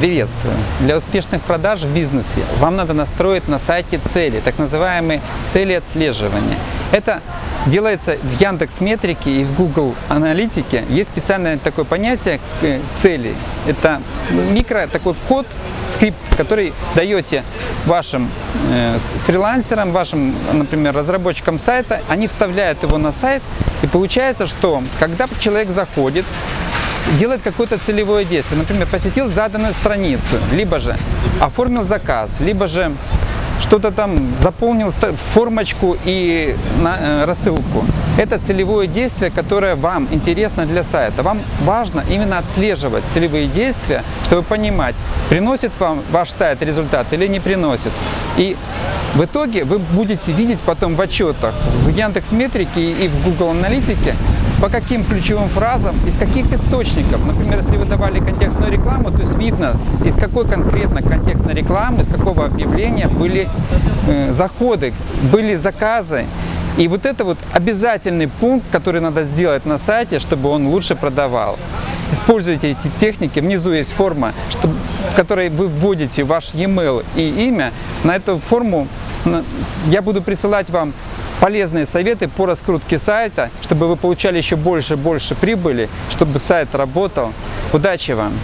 Приветствую! Для успешных продаж в бизнесе вам надо настроить на сайте цели, так называемые цели отслеживания. Это делается в Яндекс Метрике и в Google Аналитике. Есть специальное такое понятие э, цели. Это микро такой код, скрипт, который даете вашим э, фрилансерам, вашим, например, разработчикам сайта, они вставляют его на сайт, и получается, что когда человек заходит, делает какое-то целевое действие, например, посетил заданную страницу, либо же оформил заказ, либо же что-то там заполнил формочку и на, э, рассылку. Это целевое действие, которое вам интересно для сайта. Вам важно именно отслеживать целевые действия, чтобы понимать, приносит вам ваш сайт результат или не приносит. И в итоге вы будете видеть потом в отчетах в Яндекс Метрике и в Google Аналитике, по каким ключевым фразам, из каких источников. Например, если вы давали контекстную рекламу, то есть видно, из какой конкретно контекстной рекламы, из какого объявления были э, заходы, были заказы. И вот это вот обязательный пункт, который надо сделать на сайте, чтобы он лучше продавал. Используйте эти техники. Внизу есть форма, чтобы, в которой вы вводите ваш e-mail и имя. На эту форму я буду присылать вам полезные советы по раскрутке сайта, чтобы вы получали еще больше и больше прибыли, чтобы сайт работал. Удачи вам!